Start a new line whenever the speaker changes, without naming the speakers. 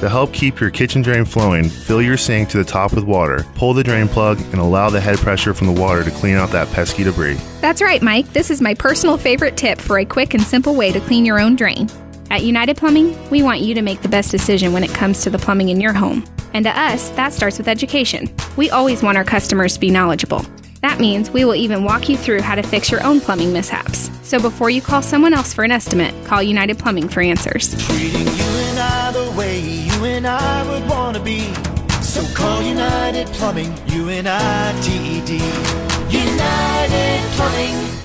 To help keep your kitchen drain flowing, fill your sink to the top with water, pull the drain plug, and allow the head pressure from the water to clean out that pesky debris.
That's right, Mike. This is my personal favorite tip for a quick and simple way to clean your own drain. At United Plumbing, we want you to make the best decision when it comes to the plumbing in your home. And to us, that starts with education. We always want our customers to be knowledgeable. That means we will even walk you through how to fix your own plumbing mishaps. So before you call someone else for an estimate, call United Plumbing for answers.
And I would want to be. So call United Plumbing, U N I T E D. United Plumbing.